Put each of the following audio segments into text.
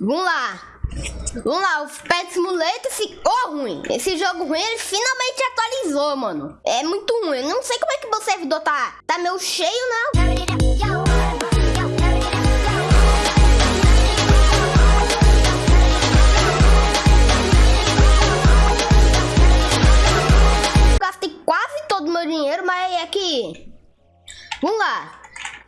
Vamos lá. Vamos lá, o Pet Simulator ficou ruim. Esse jogo ruim, ele finalmente atualizou, mano. É muito ruim. Eu não sei como é que meu servidor tá, tá meio cheio, né? Gastei quase todo o meu dinheiro, mas é que... Vamos lá.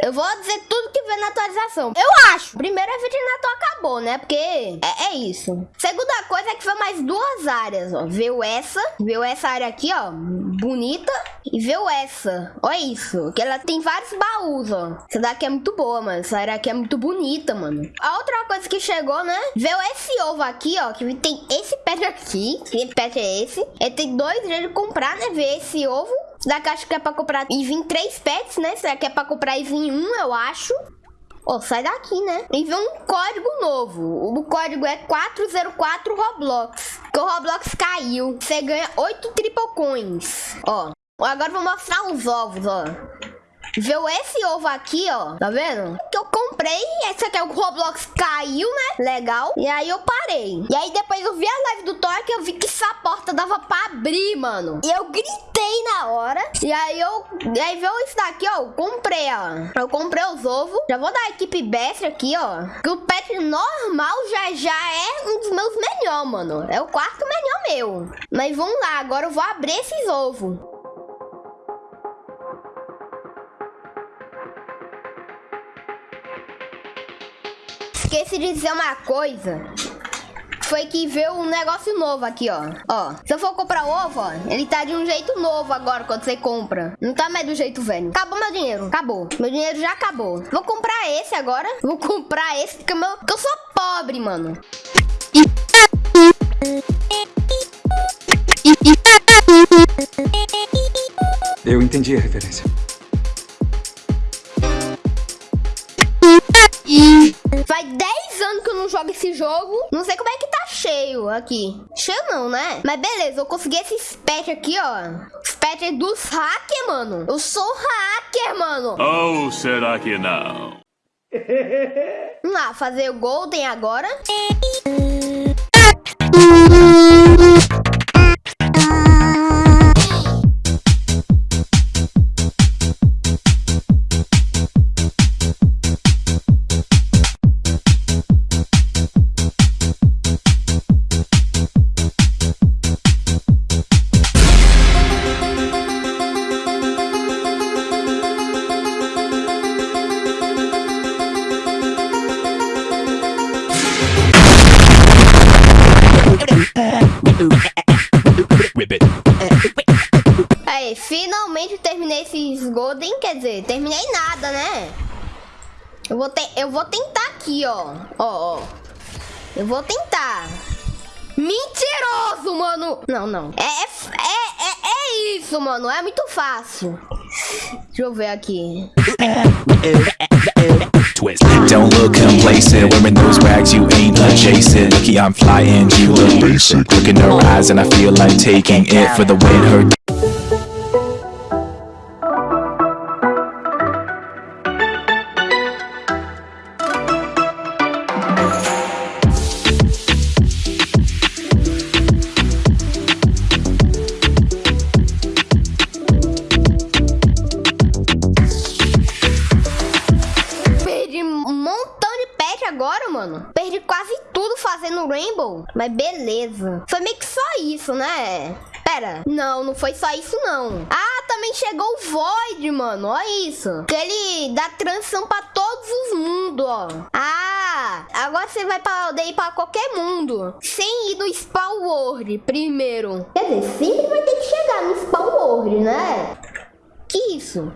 Eu vou dizer tudo que vem na atualização. Eu acho. Primeiro, a Virginato acabou, né? Porque é, é, isso. Segunda coisa é que foi mais duas áreas, ó. Veio essa. Veio essa área aqui, ó. Bonita. E veio essa. Olha isso. Que ela tem vários baús, ó. Essa daqui é muito boa, mano. Essa área aqui é muito bonita, mano. A outra coisa que chegou, né? Veio esse ovo aqui, ó. Que tem esse pet aqui. Que pet é esse? Ele tem dois jeitos de comprar, né? Ver esse ovo. Da caixa que é pra comprar e vir três pets, né? Será que é pra comprar e vir um, eu acho. Ó, oh, sai daqui, né? E vem um código novo. O código é 404 Roblox. Que o Roblox caiu. Você ganha 8 triple coins. Ó. Agora vou mostrar os ovos, ó. Viu esse ovo aqui, ó? Tá vendo? Que eu comprei. Esse aqui é o Roblox caiu, né? Legal. E aí eu parei. E aí depois eu vi a live do Thor que eu vi que essa porta dava pra abrir, mano. E eu gritei na hora. E aí eu... E aí viu isso daqui, ó. Eu comprei, ó. Eu comprei os ovos. Já vou dar a equipe best aqui, ó. Que o pet normal já, já é um dos meus melhores, mano. É o quarto melhor meu. Mas vamos lá. Agora eu vou abrir esses ovos. Esqueci de dizer uma coisa. Foi que veio um negócio novo aqui, ó. Ó, se eu for comprar ovo, ó, ele tá de um jeito novo agora quando você compra. Não tá mais do jeito velho. Acabou meu dinheiro. Acabou. Meu dinheiro já acabou. Vou comprar esse agora. Vou comprar esse porque, meu, porque eu sou pobre, mano. Eu entendi a referência. Jogo esse jogo. Não sei como é que tá cheio aqui. Cheio não, né? Mas beleza, eu consegui esse pet aqui, ó. Os pet dos hackers, mano. Eu sou hacker, mano. Ou será que não? Vamos lá, fazer o Golden agora. Aí, finalmente terminei esses Golden, quer dizer, terminei nada, né? Eu vou, te eu vou tentar aqui, ó. Ó, ó. Eu vou tentar. Mentiroso, mano! Não, não. É, é, é, é isso, mano. É muito fácil. Deixa eu ver aqui. Twist. Don't look complacent, wearing those rags, you ain't adjacent. Lucky I'm flying, you look basic. Look in her eyes, and I feel like taking it for the win. Her Perdi quase tudo fazendo Rainbow. Mas beleza. Foi meio que só isso, né? Pera, não, não foi só isso não. Ah, também chegou o Void, mano. Olha isso. Que ele dá transição pra todos os mundos, ó. Ah, agora você vai poder ir pra qualquer mundo. Sem ir no Spawn World primeiro. Quer dizer, sempre vai ter que chegar no Spawn World, né? Que isso?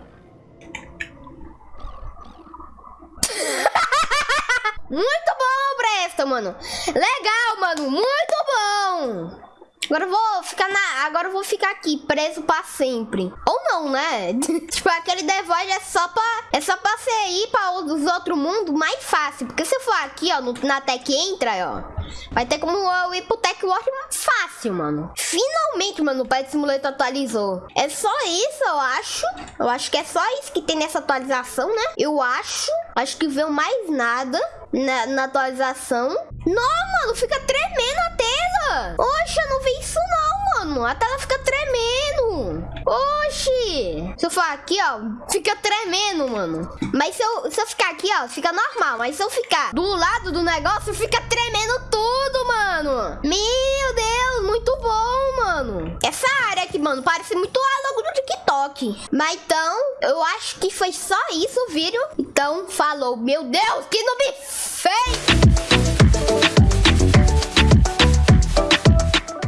Muito bom, Presta, mano. Legal, mano. Muito bom. Agora eu vou ficar na. Agora eu vou ficar aqui, preso pra sempre. Ou não, né? tipo, aquele The Void é só pra. É só pra você ir pra os outros mundos mais fácil. Porque se eu for aqui, ó, no, na Tech Entra, ó. Vai ter como eu ir pro Tech World fácil, mano. Finalmente, mano, o Pet Simulator atualizou. É só isso, eu acho. Eu acho que é só isso que tem nessa atualização, né? Eu acho. Acho que veio mais nada na, na atualização. Não, mano, fica tremendo a tela. Oxe, eu não vi isso não, mano. A tela fica tremendo. Oxi. Se eu for aqui, ó, fica tremendo, mano. Mas se eu, se eu ficar aqui, ó, fica normal. Mas se eu ficar do lado do negócio, fica tremendo tudo, mano. Meu Deus, muito bom, mano. Essa área aqui, mano, parece muito a logo do TikTok. Mas então, eu acho que foi só isso o vídeo. Então, falou. Meu Deus, que noob feio!